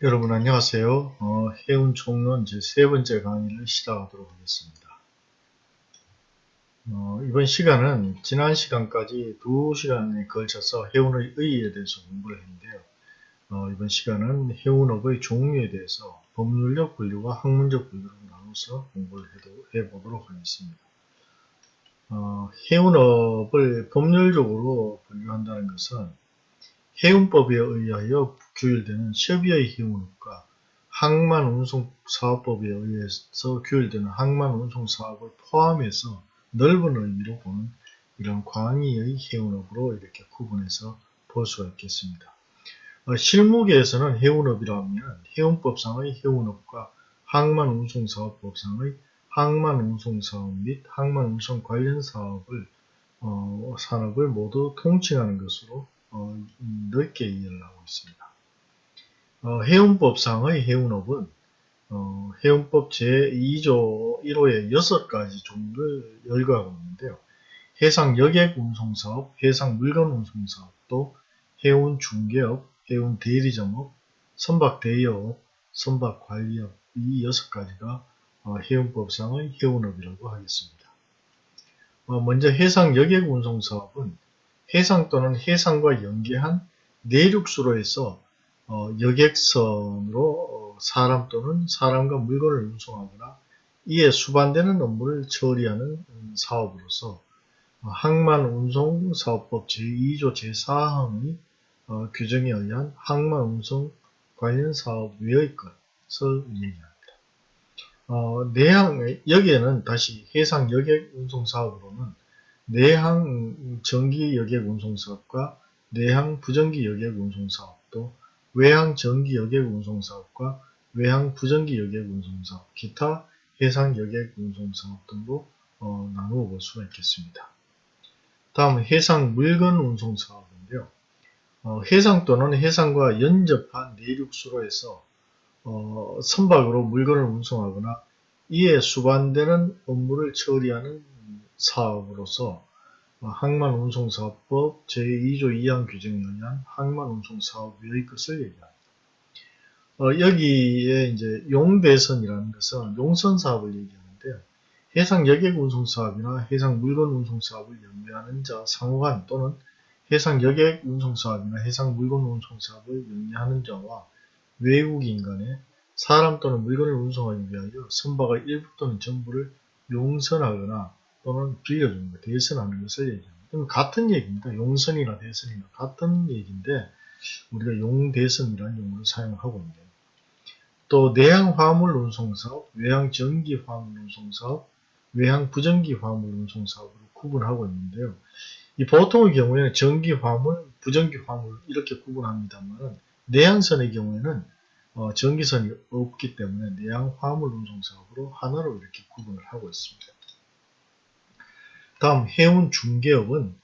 여러분 안녕하세요. 어, 해운 총론 제 세 번째 강의를 시작하도록 하겠습니다. 어, 이번 시간은 지난 시간까지 두 시간에 걸쳐서 해운의 의의에 대해서 공부를 했는데요. 어, 이번 시간은 해운업의 종류에 대해서 법률적 분류와 학문적 분류로 나눠서 공부를 해보도록 하겠습니다. 어, 해운업을 법률적으로 분류한다는 것은 해운법에 의하여 규율되는 협의의 해운업과 항만운송사업법에 의해서 규율되는 항만운송사업을 포함해서 넓은 의미로 보는 이런 광의의 해운업으로 이렇게 구분해서 볼 수가 있겠습니다. 어, 실무계에서는 해운업이라면 해운법상의 해운업과 항만운송사업법상의 항만운송사업 및 항만운송 관련 사업을 어, 산업을 모두 통칭하는 것으로 어, 넓게 하고 있습니다. 어, 해운법상의 해운업은 어, 해운법 제2조 1호의 6가지 종류를 열거하고 있는데요. 해상 여객 운송사업, 해상 물건 운송사업, 또 해운 중개업, 해운 대리점업, 선박 대여업, 선박 관리업 이 6가지가 어, 해운법상의 해운업이라고 하겠습니다. 어, 먼저 해상 여객 운송사업은 해상 또는 해상과 연계한 내륙수로에서 어, 여객선으로 어, 사람 또는 사람과 물건을 운송하거나 이에 수반되는 업무를 처리하는 음, 사업으로서 어, 항만운송사업법 제2조 제4항의 어, 규정에 의한 항만운송 관련 사업 외의 것을 얘기합니다. 어, 내항, 여기에는 다시 해상 여객 운송 사업으로는 내항 전기 여객 운송 사업과 내항 부전기 여객 운송 사업도 외항 전기 여객 운송 사업과 외항 부전기 여객 운송 사업, 기타 해상 여객 운송 사업 등으로 어, 나누어 볼 수가 있겠습니다. 다음 해상 물건 운송 사업인데요. 어, 해상 또는 해상과 연접한 내륙수로에서 어, 선박으로 물건을 운송하거나 이에 수반되는 업무를 처리하는 사업으로서 항만운송사업법 제2조 2항 규정에 의한 항만운송사업의 것을 얘기합니다. 어, 여기에 이제 용대선이라는 것은 용선 사업을 얘기하는데요. 해상 여객 운송 사업이나 해상 물건 운송 사업을 영위하는 자 상호간 또는 해상 여객 운송 사업이나 해상 물건 운송 사업을 영위하는 자와 외국인 간에 사람 또는 물건을 운송하기 위하여 선박의 일부 또는 전부를 용선하거나 또는 빌려주는 것, 대선하는 것을 얘기합니다. 그럼 같은 얘기입니다. 용선이나 대선이나 같은 얘기인데 우리가 용대선이라는 용어를 사용하고 있는데요. 또 내항 화물 운송 사업, 외항 전기 화물 운송 사업, 외항 부전기 화물 운송 사업으로 구분하고 있는데요. 이 보통의 경우에는 전기 화물, 부전기 화물 이렇게 구분합니다만 내항선의 경우에는 어, 전기선이 없기 때문에 내항 화물 운송 사업으로 하나로 이렇게 구분을 하고 있습니다. 다음 해운 중개업은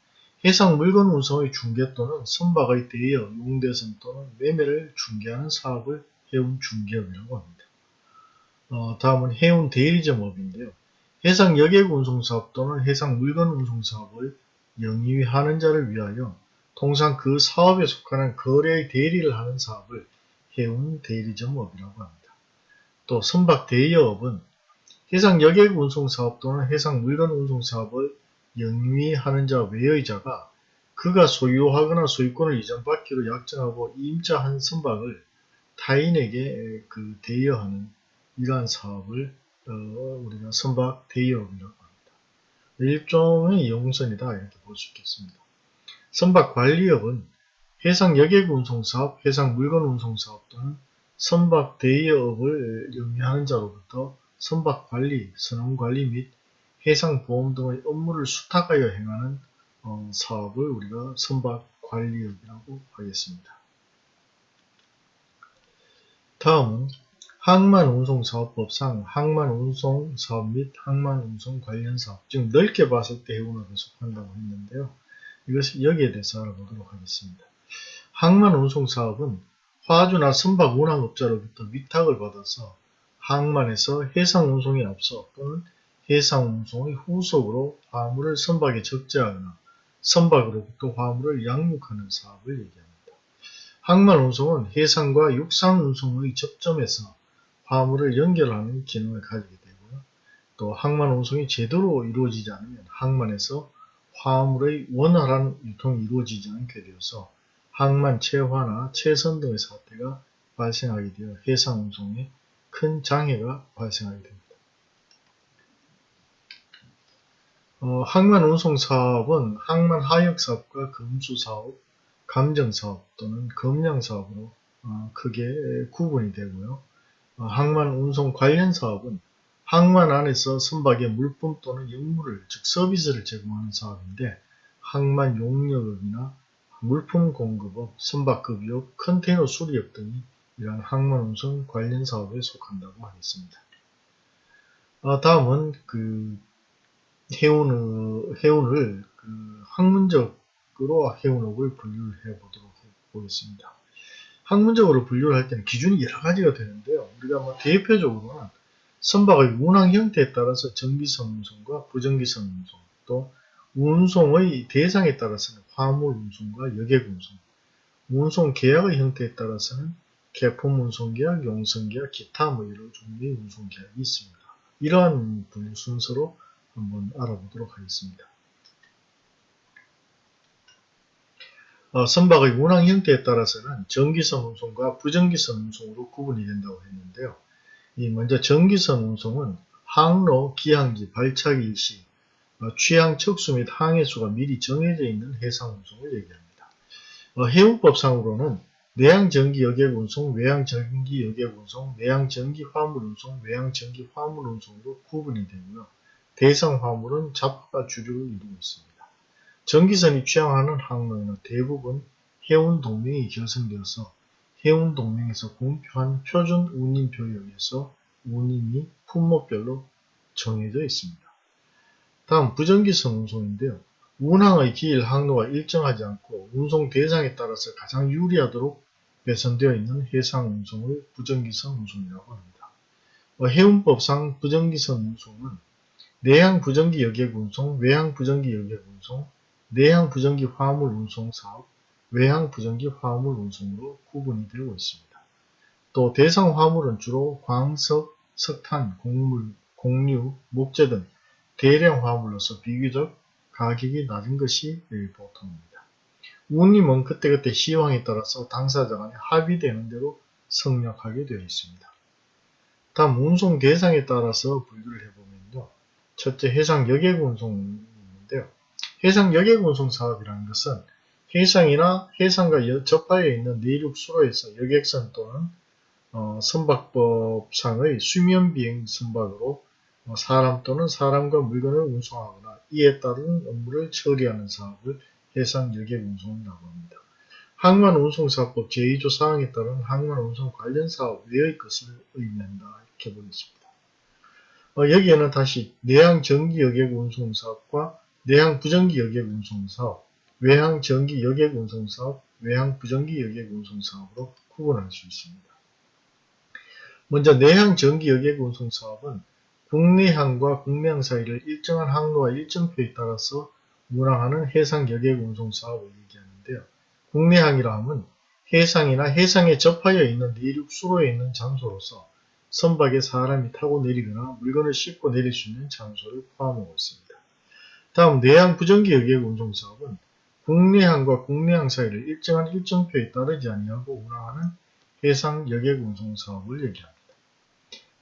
해상 물건 운송의 중개 또는 선박의 대여, 용대선 또는 매매를 중개하는 사업을 해운 중개업이라고 합니다. 어, 다음은 해운 대리점업인데요. 해상 여객 운송 사업 또는 해상 물건 운송 사업을 영위하는 자를 위하여 통상 그 사업에 속하는 거래의 대리를 하는 사업을 해운 대리점업이라고 합니다. 또 선박 대여업은 해상 여객 운송 사업 또는 해상 물건 운송 사업을 영위하는 자 외의 자가 그가 소유하거나 소유권을 이전받기로 약정하고 임자한 선박을 타인에게 그 대여하는 이러한 사업을 어, 우리가 선박 대여업이라고 합니다. 일종의 용선이다 이렇게 볼 수 있겠습니다. 선박 관리업은 해상 여객 운송사업, 해상 물건 운송사업 또는 선박 대여업을 영위하는 자로부터 선박 관리, 선원 관리 및 해상보험 등의 업무를 수탁하여 행하는 어, 사업을 우리가 선박 관리업이라고 하겠습니다. 다음은 항만운송사업법상 항만운송사업 및 항만운송 관련 사업, 즉 넓게 봤을 때 해운업에 속한다고 했는데요. 이것을 여기에 대해서 알아보도록 하겠습니다. 항만운송사업은 화주나 선박 운항업자로부터 위탁을 받아서 항만에서 해상운송에 앞서 또는 해상운송의 후속으로 화물을 선박에 적재하거나 선박으로부터 화물을 양육하는 사업을 얘기합니다. 항만 운송은 해상과 육상 운송의 접점에서 화물을 연결하는 기능을 가지게 되고요. 또 항만 운송이 제대로 이루어지지 않으면 항만에서 화물의 원활한 유통이 이루어지지 않게 되어서 항만 체화나 체선 등의 사태가 발생하게 되어 해상 운송에 큰 장애가 발생하게 됩니다. 어, 항만 운송 사업은 항만 하역 사업과 금수 사업, 감정 사업 또는 검량 사업으로 어, 크게 구분이 되고요. 어, 항만 운송 관련 사업은 항만 안에서 선박의 물품 또는 역물을 즉 서비스를 제공하는 사업인데 항만 용역업이나 물품 공급업, 선박 급유업, 컨테이너 수리업 등이 이러한 항만 운송 관련 사업에 속한다고 하겠습니다. 어, 다음은 그 해운을, 해운을 그 학문적으로 해운업을 분류를 해 보도록 보겠습니다. 학문적으로 분류를 할 때는 기준이 여러 가지가 되는데요. 우리가 뭐 대표적으로는 선박의 운항 형태에 따라서 전기선 운송과 부전기선 운송, 또 운송의 대상에 따라서는 화물 운송과 여객 운송, 운송 계약의 형태에 따라서는 개품 운송 계약, 용선 계약, 기타 뭐 여러 종류의 운송 계약이 있습니다. 이러한 분류 순서로 한번 알아보도록 하겠습니다. 어, 선박의 운항 형태에 따라서는 전기선 운송과 부전기선 운송으로 구분이 된다고 했는데요. 이 먼저 전기선 운송은 항로, 기항지, 발차기 일시, 어, 취항 척수 및 항해수가 미리 정해져 있는 해상 운송을 얘기합니다. 어, 해운법상으로는 내양 전기 여객 운송, 외양 전기 여객 운송, 내양 전기 화물 운송, 외양 전기 화물 운송으로 구분이 되고요. 대상 화물은 잡과 주류를 이루고 있습니다. 전기선이 취항하는 항로에는 대부분 해운 동맹이 결성되어서 해운 동맹에서 공표한 표준 운임표에 의해서 운임이 품목별로 정해져 있습니다. 다음 부전기선 운송인데요. 운항의 기일 항로가 일정하지 않고 운송 대상에 따라서 가장 유리하도록 배선되어 있는 해상 운송을 부전기선 운송이라고 합니다. 어, 해운법상 부전기선 운송은 내양 부전기 여객 운송, 외항 부전기 여객 운송, 내양 부전기 화물 운송 사업, 외항 부전기 화물 운송으로 구분이 되고 있습니다. 또 대상 화물은 주로 광석, 석탄, 곡물, 곡류, 목재 등 대량 화물로서 비교적 가격이 낮은 것이 보통입니다. 운임은 그때그때 시황에 따라서 당사자 간에 합의되는 대로 성역하게 되어 있습니다. 다음 운송 대상에 따라서 분류를 해보면요. 첫째 해상 여객 운송인데요. 해상 여객 운송 사업이라는 것은 해상이나 해상과 접하여 있는 내륙 수로에서 여객선 또는 어, 선박법상의 수면 비행 선박으로 어, 사람 또는 사람과 물건을 운송하거나 이에 따른 업무를 처리하는 사업을 해상 여객 운송이라고 합니다. 항만 운송사법 제2조 사항에 따른 항만 운송 관련 사업 외의 것을 의미한다 이렇게 보겠습니다. 어, 여기에는 다시 내항 전기 여객 운송 사업과 내항 부전기 여객 운송 사업, 외항 전기 여객 운송 사업, 외항 부전기 여객 운송 사업으로 구분할 수 있습니다. 먼저 내항 전기 여객 운송 사업은 국내항과 국내항 사이를 일정한 항로와 일정표에 따라서 운항하는 해상 여객 운송 사업을 얘기하는데요. 국내항이라 함은 해상이나 해상에 접하여 있는 내륙 수로에 있는 장소로서 선박에 사람이 타고 내리거나 물건을 싣고 내릴 수 있는 장소를 포함하고 있습니다. 다음 내양 부정기 여객 운송사업은 국내항과 국내항 사이를 일정한 일정표에 따르지 아니하고 운항하는 해상 여객 운송사업을 얘기합니다.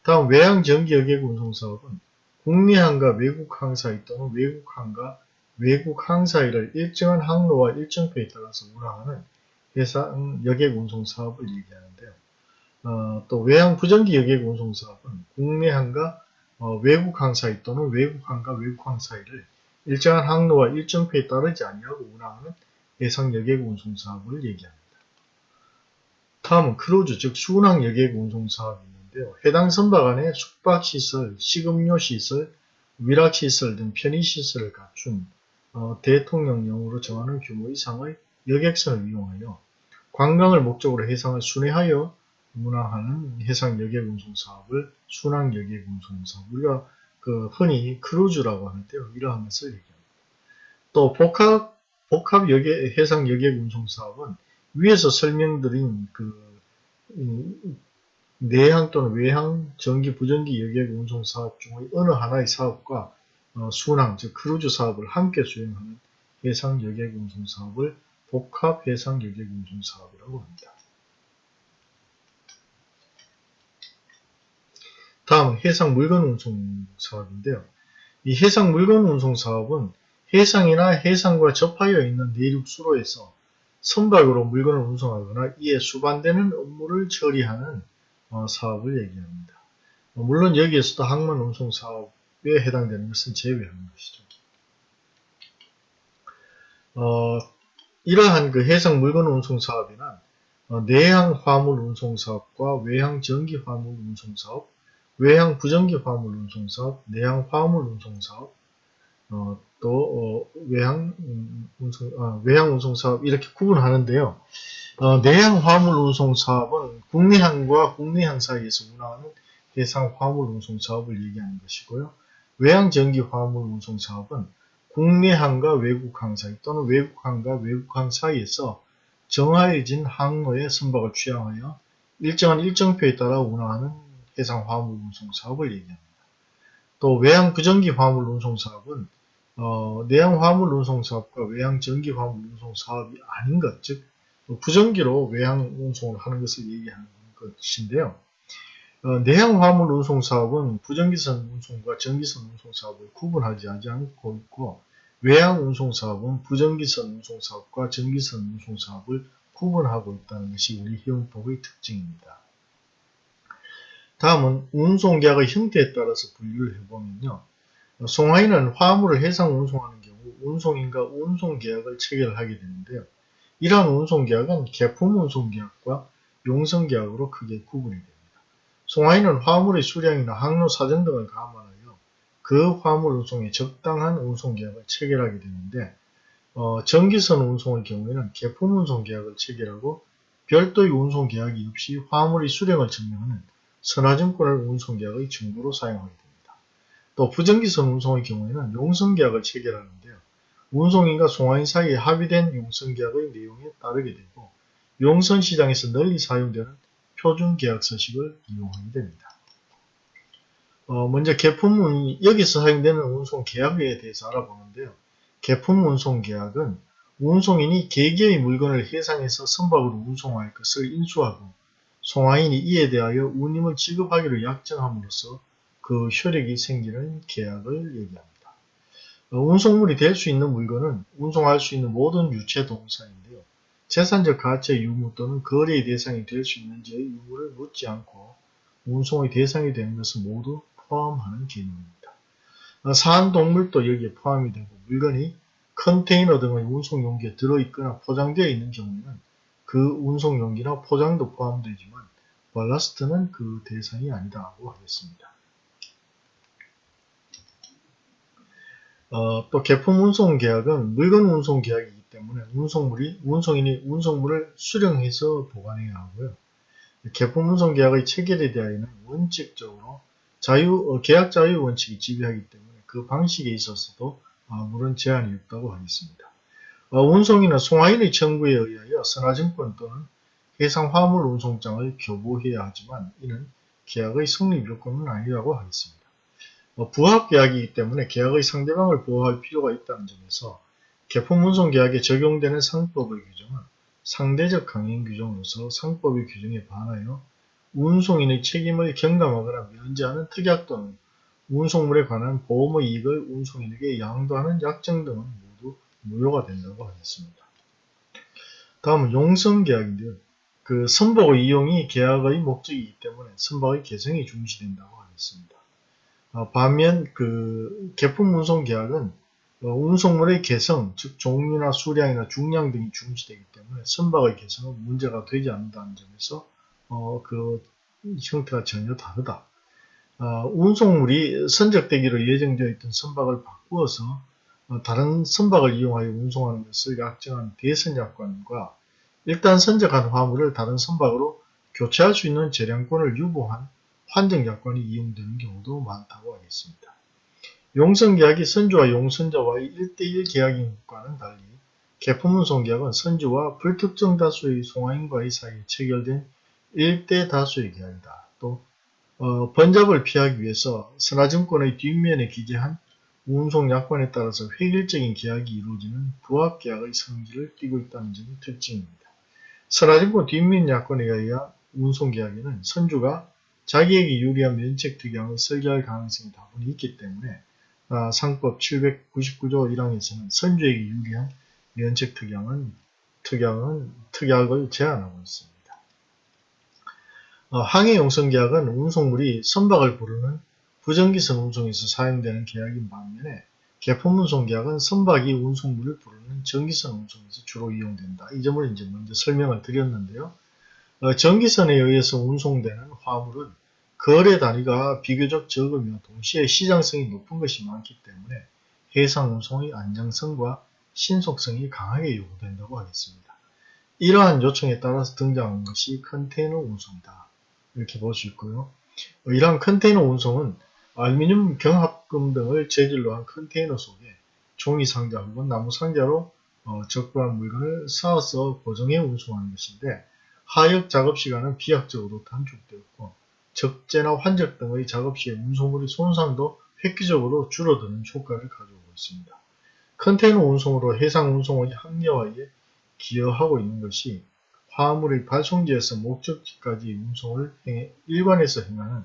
다음 외항 전기 여객 운송사업은 국내항과 외국항 사이 또는 외국항과 외국항 사이를 일정한 항로와 일정표에 따라서 운항하는 해상 여객 운송사업을 얘기하는데요. 어, 또 외항 부정기 여객 운송 사업은 국내 항과 어, 외국 항 사이 또는 외국 항과 외국 항 사이를 일정한 항로와 일정표에 따르지 아니하고 운항하는 해상 여객 운송 사업을 얘기합니다. 다음은 크루즈 즉 순항 여객 운송 사업이 있는데요. 해당 선박 안에 숙박 시설, 식음료 시설, 위락 시설 등 편의 시설을 갖춘 어, 대통령령으로 정하는 규모 이상의 여객선을 이용하여 관광을 목적으로 해상을 순회하여 운항하는 해상 여객 운송 사업을 순항 여객 운송 사업 우리가 그 흔히 크루즈라고 하는 데요. 이러한 것을 얘기합니다. 또 복합 복합 여객 해상 여객 운송 사업은 위에서 설명드린 그 음, 내항 또는 외항 정기 부정기 여객 운송 사업 중의 어느 하나의 사업과 어, 순항 즉 크루즈 사업을 함께 수행하는 해상 여객 운송 사업을 복합 해상 여객 운송 사업이라고 합니다. 다음 해상 물건 운송 사업인데요. 이 해상 물건 운송 사업은 해상이나 해상과 접하여 있는 내륙 수로에서 선박으로 물건을 운송하거나 이에 수반되는 업무를 처리하는 어, 사업을 얘기합니다. 어, 물론 여기에서도 항만 운송 사업에 해당되는 것은 제외하는 것이죠. 어, 이러한 그 해상 물건 운송 사업에는 어, 내항 화물 운송 사업과 외항 전기 화물 운송 사업, 외항 부전기 화물 운송 사업, 내항 화물 운송 사업, 어, 또 어, 외항 음, 운송 아, 외항 운송 사업 이렇게 구분하는데요. 어, 내항 화물 운송 사업은 국내항과 국내항 사이에서 운항하는 해상 화물 운송 사업을 얘기하는 것이고요. 외항 전기 화물 운송 사업은 국내항과 외국항 사이 또는 외국항과 외국항 사이에서 정하여진 항로의 선박을 취항하여 일정한 일정표에 따라 운항하는 해상 화물 운송 사업을 얘기합니다. 또 외항 부전기 화물 운송 사업은 어, 내양 화물 운송 사업과 외양 전기 화물 운송 사업이 아닌 것, 즉 부전기로 외양 운송을 하는 것을 얘기하는 것인데요. 어, 내양 화물 운송 사업은 부전기선 운송과 전기선 운송 사업을 구분하지 않고 있고 외양 운송 사업은 부전기선 운송 사업과 전기선 운송 사업을 구분하고 있다는 것이 우리 해운법의 특징입니다. 다음은 운송계약의 형태에 따라서 분류를 해보면요. 송하인은 화물을 해상 운송하는 경우 운송인과 운송계약을 체결하게 되는데요. 이러한 운송계약은 개품 운송계약과 용성계약으로 크게 구분이 됩니다. 송하인은 화물의 수량이나 항로 사정 등을 감안하여 그 화물 운송에 적당한 운송계약을 체결하게 되는데 어, 전기선 운송의 경우에는 개품 운송계약을 체결하고 별도의 운송계약이 없이 화물의 수량을 증명하는 선화증권을 운송계약의 증거로 사용하게 됩니다. 또 부정기선 운송의 경우에는 용성계약을 체결하는데요. 운송인과 송화인 사이에 합의된 용성계약의 내용에 따르게 되고 용선시장에서 널리 사용되는 표준계약 서식을 이용하게 됩니다. 어, 먼저 개품 여기서 사용되는 운송계약에 대해서 알아보는데요. 개품 운송계약은 운송인이 개개의 물건을 해상에서 선박으로 운송할 것을 인수하고 송화인이 이에 대하여 운임을 지급하기로 약정함으로써 그 효력이 생기는 계약을 얘기합니다. 어, 운송물이 될 수 있는 물건은 운송할 수 있는 모든 유체 동사인데요. 재산적 가치의 유무 또는 거래의 대상이 될 수 있는지의 유무를 묻지 않고 운송의 대상이 되는 것을 모두 포함하는 개념입니다. 어, 사한 동물도 여기에 포함이 되고 물건이 컨테이너 등의 운송 용기에 들어있거나 포장되어 있는 경우에는 그 운송 용기나 포장도 포함되지만 발라스트는 그 대상이 아니다고 하겠습니다. 어, 또 개품 운송 계약은 물건 운송 계약이기 때문에 운송물이 운송인이 운송물을 수령해서 보관해야 하고요. 개품 운송 계약의 체결에 대하여는 원칙적으로 자유 어, 계약 자유 원칙이 지배하기 때문에 그 방식에 있어서도 아무런 제한이 없다고 하겠습니다. 어, 운송인은 송화인의 청구에 의하여 선화증권 또는 해상 화물 운송장을 교부해야 하지만 이는 계약의 성립 요건은 아니라고 하겠습니다. 뭐 부합 계약이기 때문에 계약의 상대방을 보호할 필요가 있다는 점에서 개품 운송 계약에 적용되는 상법의 규정은 상대적 강행 규정으로서 상법의 규정에 반하여 운송인의 책임을 경감하거나 면제하는 특약 또는 운송물에 관한 보험의 이익을 운송인에게 양도하는 약정 등은 무효가 된다고 하겠습니다. 다음은 용성계약인데요. 그 선박의 이용이 계약의 목적이기 때문에 선박의 개성이 중시된다고 하겠습니다. 어, 반면 그 개품 운송 계약은 어, 운송물의 개성, 즉 종류나 수량이나 중량 등이 중시되기 때문에 선박의 개성은 문제가 되지 않는다는 점에서 어, 그 형태가 전혀 다르다. 어, 운송물이 선적되기로 예정되어 있던 선박을 바꾸어서 어, 다른 선박을 이용하여 운송하는 것을 약정한 대선약관과 일단 선적한 화물을 다른 선박으로 교체할 수 있는 재량권을 유보한 환정약관이 이용되는 경우도 많다고 하겠습니다. 용선계약이 선주와 용선자와의 1대1 계약인 것과는 달리 개품운송계약은 선주와 불특정 다수의 송화인과의 사이에 체결된 일대 다수의 계약이다. 또 어, 번잡을 피하기 위해서 선화증권의 뒷면에 기재한 운송 약관에 따라서 획일적인 계약이 이루어지는 부합계약의 성질을 띠고 있다는 점이 특징입니다. 선화증권 뒷면 약관에 의한 운송계약에는 선주가 자기에게 유리한 면책 특약을 설계할 가능성이 다분히 있기 때문에 아, 상법 799조 1항에서는 선주에게 유리한 면책 특약은 특약은 특약을 제한하고 있습니다. 어, 항해 용선 계약은 운송물이 선박을 부르는 부정기 선 운송에서 사용되는 계약인 반면에 개품운송 계약은 선박이 운송물을 부르는 전기선 운송에서 주로 이용된다. 이 점을 이제 먼저 설명을 드렸는데요. 어, 전기선에 의해서 운송되는 화물은 거래 단위가 비교적 적으며 동시에 시장성이 높은 것이 많기 때문에 해상 운송의 안정성과 신속성이 강하게 요구된다고 하겠습니다. 이러한 요청에 따라서 등장한 것이 컨테이너 운송이다. 이렇게 볼 수 있고요. 이러한 컨테이너 운송은 알루미늄 경합금 등을 재질로 한 컨테이너 속에 종이 상자 혹은 나무 상자로 어, 적부한 물건을 쌓아서 고정해 운송하는 것인데 하역 작업 시간은 비약적으로 단축되었고 적재나 환적 등의 작업 시에 운송물의 손상도 획기적으로 줄어드는 효과를 가져오고 있습니다. 컨테이너 운송으로 해상 운송의 합리화에 기여하고 있는 것이 화물의 발송지에서 목적지까지 운송을 행해 일관해서 행하는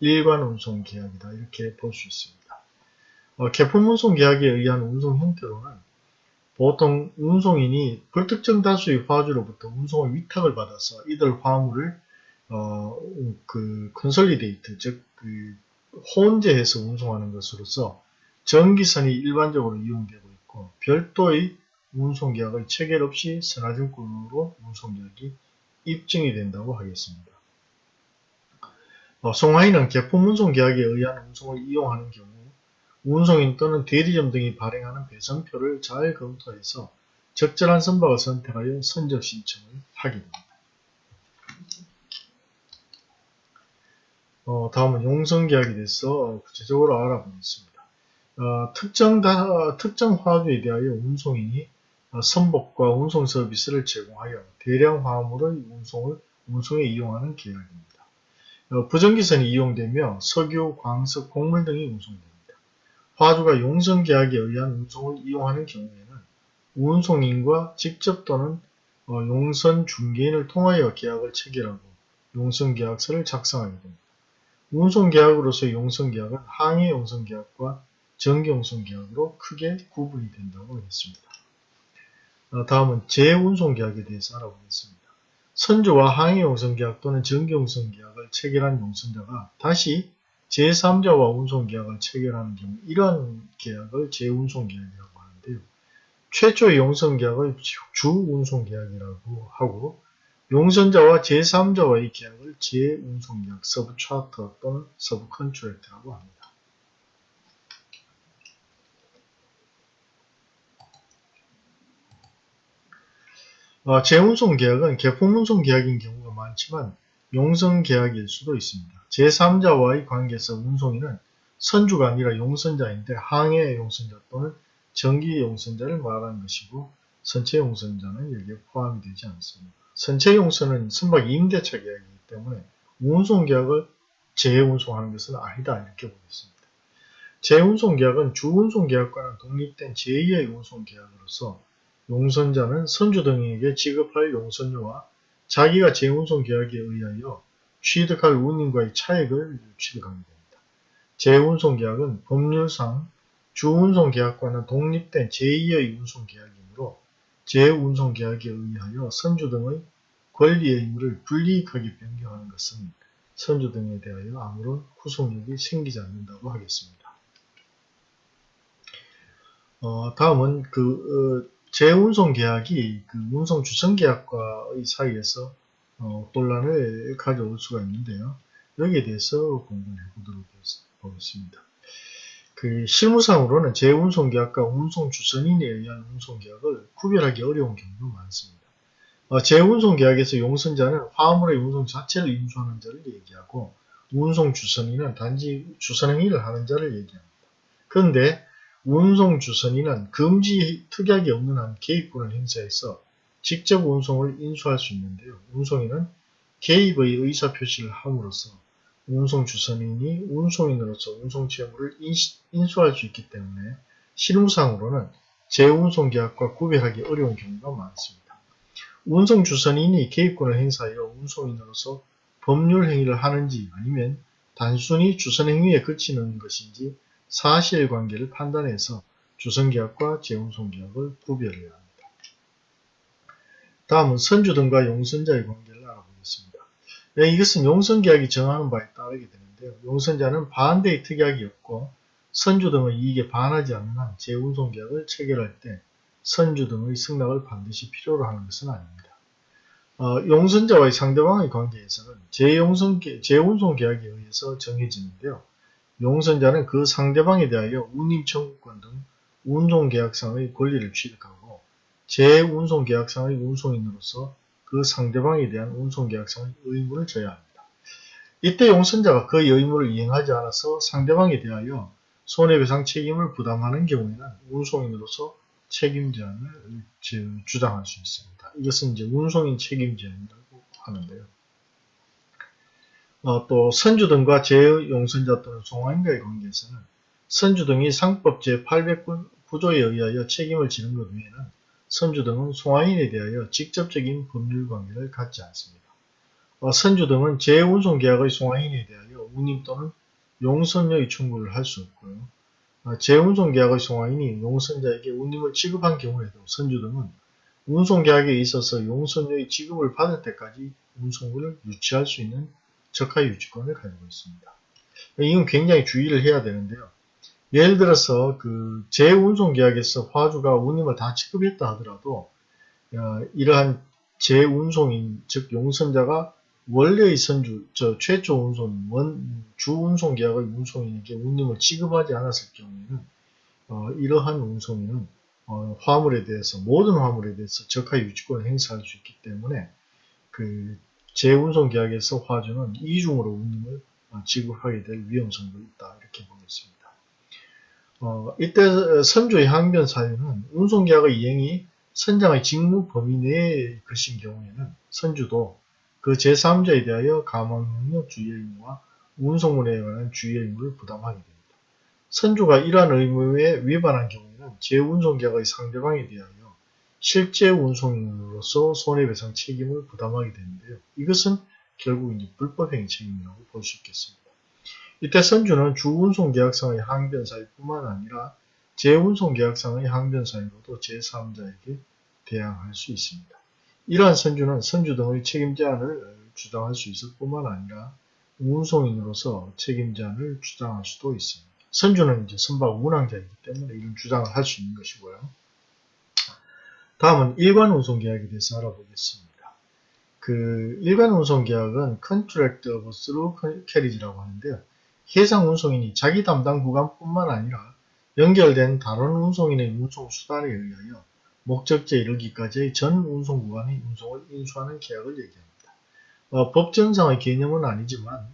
일관 운송 계약이다. 이렇게 볼 수 있습니다. 어, 개품 운송 계약에 의한 운송 형태로는 보통 운송인이 불특정 다수의 화주로부터 운송을 위탁을 받아서 이들 화물을 어, 그 consolidate 즉 그 혼재해서 운송하는 것으로서 정기선이 일반적으로 이용되고 있고 별도의 운송계약을 체결 없이 선하증권으로 운송계약이 입증이 된다고 하겠습니다. 어, 송화인은 개품 운송 계약에 의한 운송을 이용하는 경우 운송인 또는 대리점 등이 발행하는 배선표를 잘 검토해서 적절한 선박을 선택하여 선적 신청을 하게 됩니다. 어, 다음은 용선계약에 대해서 구체적으로 알아보겠습니다. 어, 특정, 다, 특정 화주에 대하여 운송인이 어, 선복과 운송 서비스를 제공하여 대량 화물의 운송을 운송에 이용하는 계약입니다. 어, 부정기선이 이용되며 석유, 광석, 곡물 등이 운송됩니다. 화주가 용선 계약에 의한 운송을 이용하는 경우에는 운송인과 직접 또는 어, 용선 중개인을 통하여 계약을 체결하고 용선 계약서를 작성하게 됩니다. 운송 계약으로서 용선 계약은 항해 용선 계약과 정기 용선 계약으로 크게 구분이 된다고 했습니다. 어, 다음은 재운송계약에 대해서 알아보겠습니다. 선주와 항해용선계약 또는 정기용선계약을 체결한 용선자가 다시 제3자와 운송계약을 체결하는 경우 이러한 계약을 재운송계약이라고 하는데요. 최초의 용선계약을 주운송계약이라고 하고 용선자와 제3자와의 계약을 재운송계약, 서브차터 또는 서브컨트랙트라고 합니다. 어, 재운송 계약은 개품운송 계약인 경우가 많지만 용선 계약일 수도 있습니다. 제3자와의 관계에서 운송인은 선주가 아니라 용선자인데 항해 용선자 또는 정기 용선자를 말하는 것이고 선체 용선자는 여기에 포함이 되지 않습니다. 선체 용선은 선박 임대차 계약이기 때문에 운송 계약을 재운송하는 것은 아니다 이렇게 보겠습니다. 재운송 계약은 주운송 계약과는 독립된 제2의 운송 계약으로서 용선자는 선주 등에게 지급할 용선료와 자기가 재운송 계약에 의하여 취득할 운임과의 차액을 취득하게 됩니다. 재운송 계약은 법률상 주운송 계약과는 독립된 제2의 운송 계약이므로 재운송 계약에 의하여 선주 등의 권리의 의무를 불이익하게 변경하는 것은 선주 등에 대하여 아무런 후속력이 생기지 않는다고 하겠습니다. 어, 다음은 그 어, 재운송 계약이 그 운송 주선 계약과의 사이에서 어, 논란을 가져올 수가 있는데요. 여기에 대해서 공부를 해보도록 하겠습니다. 그 실무상으로는 재운송 계약과 운송 주선인에 의한 운송 계약을 구별하기 어려운 경우도 많습니다. 어, 재운송 계약에서 용선자는 화물의 운송 자체를 인수하는 자를 얘기하고 운송 주선인은 단지 주선 행위를 하는 자를 얘기합니다. 그런데 운송 주선인은 금지 특약이 없는 한 개입권을 행사해서 직접 운송을 인수할 수 있는데요. 운송인은 개입의 의사 표시를 함으로써 운송 주선인이 운송인으로서 운송 채무를 인수할 수 있기 때문에 실무상으로는 재운송 계약과 구별하기 어려운 경우가 많습니다. 운송 주선인이 개입권을 행사하여 운송인으로서 법률 행위를 하는지 아니면 단순히 주선 행위에 그치는 것인지 사실관계를 판단해서 주선계약과 재운송계약을 구별해야 합니다. 다음은 선주 등과 용선자의 관계를 알아보겠습니다. 네, 이것은 용선계약이 정하는 바에 따르게 되는데요. 용선자는 반대의 특약이 없고 선주 등의 이익에 반하지 않는 한 재운송계약을 체결할 때 선주 등의 승낙을 반드시 필요로 하는 것은 아닙니다. 어, 용선자와의 상대방의 관계에서는 재용선, 재운송계약에 의해서 정해지는데요. 용선자는 그 상대방에 대하여 운임 청구권 등 운송계약상의 권리를 취득하고 재운송계약상의 운송인으로서 그 상대방에 대한 운송계약상의 의무를 져야 합니다. 이때 용선자가 그 의무를 이행하지 않아서 상대방에 대하여 손해배상 책임을 부담하는 경우에는 운송인으로서 책임제한을 주장할 수 있습니다. 이것은 이제 운송인 책임제한이라고 하는데요. 어, 또 선주 등과 재용선자 또는 송화인과의 관계에서는 선주 등이 상법 제809조에 의하여 책임을 지는 것 외에는 선주 등은 송화인에 대하여 직접적인 법률 관계를 갖지 않습니다. 어, 선주 등은 재운송계약의 송화인에 대하여 운임 또는 용선료의 청구를 할 수 없고요. 어, 재운송계약의 송화인이 용선자에게 운임을 지급한 경우에도 선주 등은 운송계약에 있어서 용선료의 지급을 받을 때까지 운송을 유치할 수 있는 적하 유지권을 가지고 있습니다. 이건 굉장히 주의를 해야 되는데요. 예를 들어서 그 재운송 계약에서 화주가 운임을 다 지급했다 하더라도 어, 이러한 재운송인 즉 용선자가 원래의 선주, 저 최초 운송, 원, 주 운송 계약의 운송인에게 운임을 지급하지 않았을 경우에는 어, 이러한 운송인은 어, 화물에 대해서 모든 화물에 대해서 적하 유지권을 행사할 수 있기 때문에 그 재운송 계약에서 화주는 이중으로 운임을 어, 지급하게 될 위험성도 있다 이렇게 보겠습니다. 어, 이때 선주의 항변 사유는 운송계약의 이행이 선장의 직무 범위 내의 것인 경우에는 선주도 그 제3자에 대하여 가망능력 주의 의무와 운송물에 관한 주의 의무를 부담하게 됩니다. 선주가 이러한 의무에 위반한 경우에는 재운송계약의 상대방에 대하여 실제 운송인으로서 손해배상 책임을 부담하게 되는데요. 이것은 결국 이제 불법행위 책임이라고 볼 수 있겠습니다. 이때 선주는 주운송계약상의 항변사유뿐만 아니라 재운송계약상의 항변사유로도 제3자에게 대항할 수 있습니다. 이러한 선주는 선주 등의 책임 제한을 주장할 수 있을 뿐만 아니라 운송인으로서 책임 제한을 주장할 수도 있습니다. 선주는 이제 선박 운항자이기 때문에 이런 주장을 할 수 있는 것이고요. 다음은 일관 운송 계약에 대해서 알아보겠습니다. 그 일관 운송 계약은 Contract of Through Carriage라고 하는데요. 해상 운송인이 자기 담당 구간뿐만 아니라 연결된 다른 운송인의 운송 수단에 의하여 목적지에 이르기까지의 전 운송 구간의 운송을 인수하는 계약을 얘기합니다. 어, 법정상의 개념은 아니지만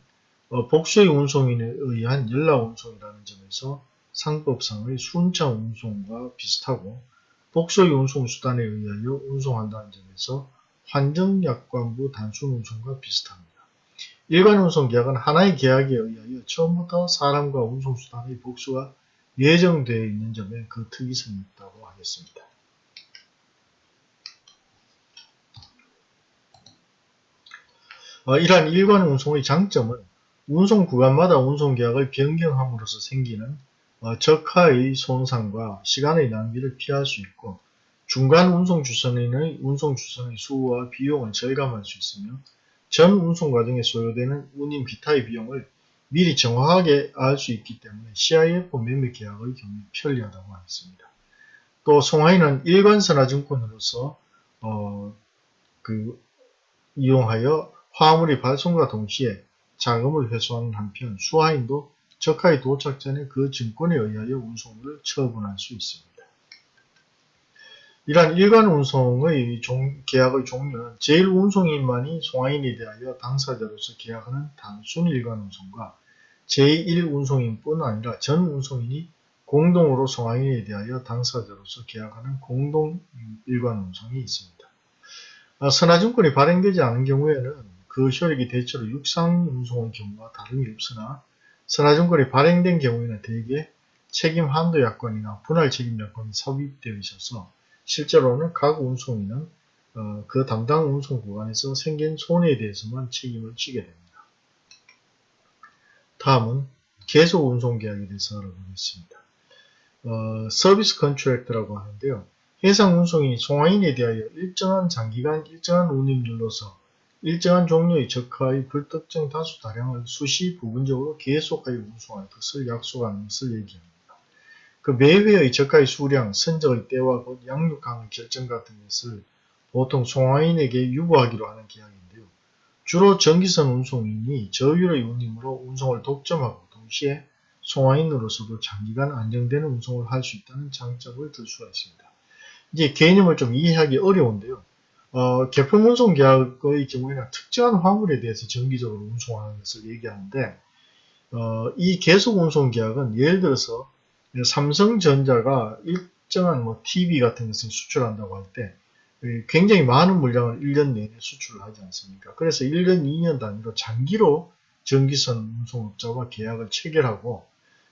어, 복수의 운송인에 의한 연락 운송이라는 점에서 상법상의 순차 운송과 비슷하고 복수의 운송 수단에 의하여 운송한다는 점에서 환정약관부 단순 운송과 비슷합니다. 일반 운송 계약은 하나의 계약에 의하여 처음부터 사람과 운송 수단의 복수가 예정되어 있는 점에 그 특이성이 있다고 하겠습니다. 어, 이러한 일관 운송의 장점은 운송 구간마다 운송 계약을 변경함으로써 생기는 어, 적하의 손상과 시간의 낭비를 피할 수 있고 중간 운송 주선인의 운송 주선의 수와 비용을 절감할 수 있으며 전 운송 과정에 소요되는 운임 기타의 비용을 미리 정확하게 알 수 있기 때문에 CIF 매매 계약의 경우에 편리하다고 하겠습니다. 또 송하인은 일관선화증권으로서 어, 그 이용하여 화물이 발송과 동시에 자금을 회수하는 한편 수하인도 적하에 도착 전에 그 증권에 의하여 운송을 처분할 수 있습니다. 이러한 일간 운송의 종, 계약의 종류는 제1운송인만이 송하인에 대하여 당사자로서 계약하는 단순 일간 운송과 제1 운송인뿐 아니라 전 운송인이 공동으로 송화인에 대하여 당사자로서 계약하는 공동 일관 운송이 있습니다. 아, 선화증권이 발행되지 않은 경우에는 그 효력이 대체로 육상 운송의 경우와 다름이 없으나 선화증권이 발행된 경우에는 대개 책임 한도 약관이나 분할 책임 약관이 삽입되어 있어서 실제로는 각 운송인은 어, 그 담당 운송 구간에서 생긴 손해에 대해서만 책임을 지게 됩니다. 다음은 계속 운송 계약에 대해서 알아보겠습니다. 어, service contract라고 하는데요. 해상 운송인이 송화인에 대하여 일정한 장기간 일정한 운임률로서 일정한 종류의 적하의 불특정 다수 다량을 수시 부분적으로 계속하여 운송할 것을 약속하는 것을 얘기합니다. 그 매회의 적하의 수량, 선적의 때와 곳 양륙항의 결정 같은 것을 보통 송화인에게 유보하기로 하는 계약인데요. 주로 정기선 운송인이 저율의 운임으로 운송을 독점하고 동시에 송화인으로서도 장기간 안정되는 운송을 할 수 있다는 장점을 들 수가 있습니다. 이제 개념을 좀 이해하기 어려운데요. 어, 개품 운송 계약의 경우에는 특정한 화물에 대해서 정기적으로 운송하는 것을 얘기하는데 어, 이 계속 운송 계약은 예를 들어서 삼성전자가 일정한 뭐 TV 같은 것을 수출한다고 할 때 굉장히 많은 물량을 1년 내내 수출을 하지 않습니까? 그래서 1년, 2년 단위로 장기로 전기선 운송업자와 계약을 체결하고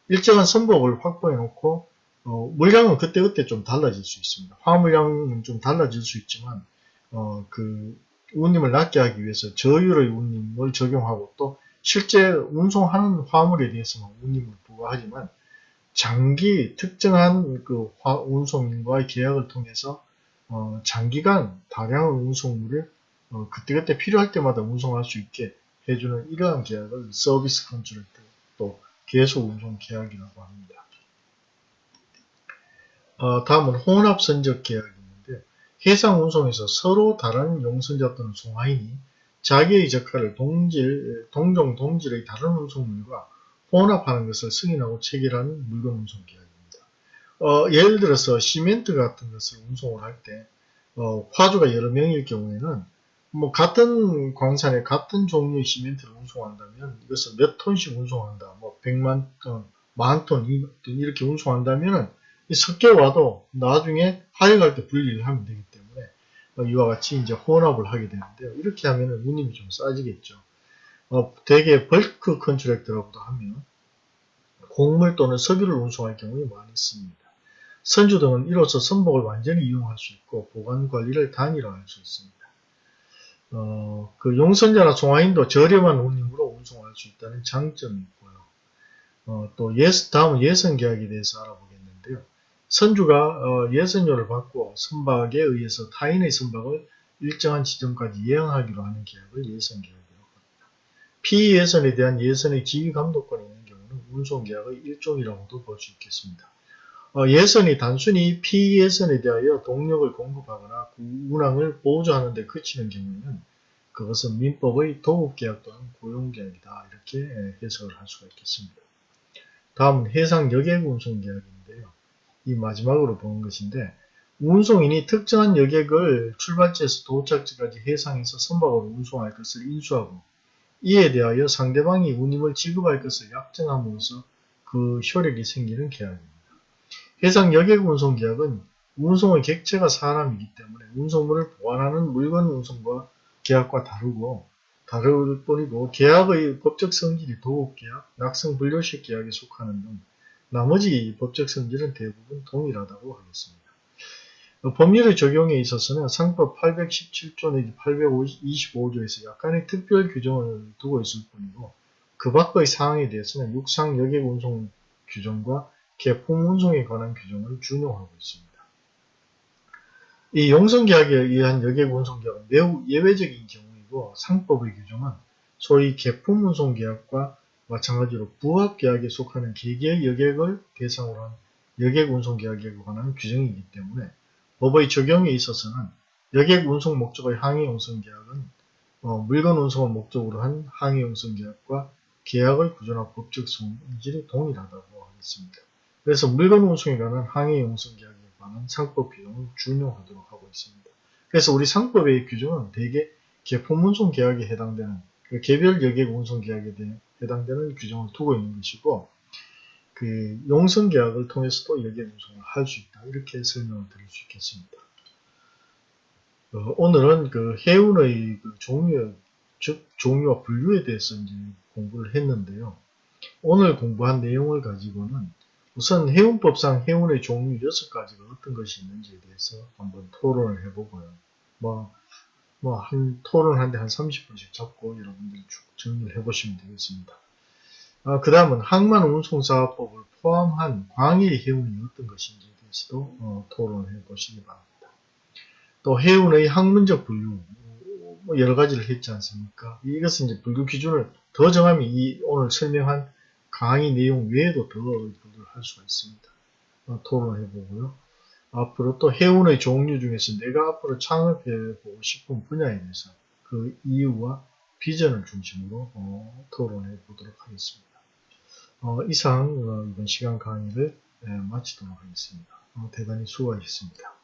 일정한 선복을 확보해 놓고 어, 물량은 그때그때 좀 달라질 수 있습니다. 화물량은 좀 달라질 수 있지만 어, 그 운임을 낮게 하기 위해서 저율의 운임을 적용하고 또 실제 운송하는 화물에 대해서는 운임을 부과하지만 장기 특정한 그 운송인과의 계약을 통해서 어, 장기간 다량의 운송물을 어, 그때그때 필요할 때마다 운송할 수 있게 해주는 이러한 계약을 service contract 또 계속 운송 계약이라고 합니다. 어, 다음은 혼합 선적 있는데 해상 운송에서 서로 다른 용선자 또는 송화인이 자기의 적하를 동질, 동종 동질의 다른 운송물과 혼합하는 것을 승인하고 체결하는 물건 운송 계약입니다. 어, 예를 들어서 시멘트 같은 것을 운송을 할때 어, 화주가 여러 명일 경우에는 뭐 같은 광산에 같은 종류의 시멘트를 운송한다면 이것을 몇 톤씩 운송한다. 뭐 100만 톤, 만 톤, 이렇게 운송한다면 섞여 와도 나중에 하역할 때 분리를 하면 어, 이와 같이 이제 혼합을 하게 되는데요. 이렇게 하면 운임이 좀 싸지겠죠. 어, 대개 bulk contract라고도 하면 곡물 또는 석유를 운송할 경우에 많이 씁니다. 선주 등은 이로써 선복을 완전히 이용할 수 있고 보관 관리를 단일화할 수 있습니다. 어, 그 용선자나 송화인도 저렴한 운임으로 운송할 수 있다는 장점이 있고요. 어, 또 예선, 다음은 예선 계약에 대해서 알아보겠는데요. 선주가 어, 예선료를 받고 선박에 의해서 타인의 선박을 일정한 지점까지 예항하기로 하는 계약을 예선 계약 피예선에 대한 예선의 지휘 감독권이 있는 경우는 운송계약의 일종이라고도 볼 수 있겠습니다. 어, 예선이 단순히 피예선에 대하여 동력을 공급하거나 운항을 보조하는 데 그치는 경우에는 그것은 민법의 도급계약 또는 고용계약이다 이렇게 해석을 할 수가 있겠습니다. 다음은 해상 여객 운송계약인데요. 이 마지막으로 보는 것인데 운송인이 특정한 여객을 출발지에서 도착지까지 해상에서 선박으로 운송할 것을 인수하고 이에 대하여 상대방이 운임을 지급할 것을 약정함으로써 그 효력이 생기는 계약입니다. 해상 여객 운송 계약은 운송의 객체가 사람이기 때문에 운송물을 보관하는 물건 운송과 계약과 다르고 다를 뿐이고 계약의 법적 성질이 도급 계약, 낙성분료식 계약에 속하는 등 나머지 법적 성질은 대부분 동일하다고 하겠습니다. 그 법률의 적용에 있어서는 상법 817조 내지 825조에서 약간의 특별 규정을 두고 있을 뿐이고 그 밖의 사항에 대해서는 육상 여객 운송 규정과 개품 운송에 관한 규정을 준용하고 있습니다. 이 용성계약에 의한 여객 운송계약은 매우 예외적인 경우이고 상법의 규정은 소위 개품 운송계약과 마찬가지로 부합계약에 속하는 개개의 여객을 대상으로 한 여객 운송계약에 관한 규정이기 때문에 법의 적용에 있어서는 여객 운송 목적의 항해 운송 계약은 어, 물건 운송을 목적으로 한 항해 운송 계약과 계약의 구조나 법적 성질이 동일하다고 하겠습니다. 그래서 물건 운송에 관한 항해 운송 계약에 관한 상법 규정을 준용하도록 하고 있습니다. 그래서 우리 상법의 규정은 대개 개품 운송 계약에 해당되는 그 개별 여객 운송 계약에 해당되는 규정을 두고 있는 것이고 그 용선 계약을 통해서도 여객 운송을 할 수 있다. 이렇게 설명을 드릴 수 있겠습니다. 어, 오늘은 그 해운의 그 종류, 즉 종류와 분류에 대해서 이제 공부를 했는데요. 오늘 공부한 내용을 가지고는 우선 해운법상 해운의 종류 6가지가 어떤 것이 있는지에 대해서 한번 토론을 해보고요. 뭐, 뭐, 한, 토론하는데 한 30분씩 잡고 여러분들이 쭉 정리를 해보시면 되겠습니다. 아, 그 다음은 항만 운송사업법을 포함한 광해의 해운이 어떤 것인지에 대해서도 어, 토론을 해보시기 바랍니다. 또 해운의 학문적 분류, 뭐 여러 가지를 했지 않습니까? 이것은 이제 분류 기준을 더 정하면 이 오늘 설명한 강의 내용 외에도 더 분류를 할 수가 있습니다. 어, 토론을 해보고요. 앞으로 또 해운의 종류 중에서 내가 앞으로 창업해 보고 싶은 분야에 대해서 그 이유와 비전을 중심으로 어, 토론해 보도록 하겠습니다. 어, 이상 어, 이번 시간 강의를 예, 마치도록 하겠습니다. 어, 대단히 수고하셨습니다.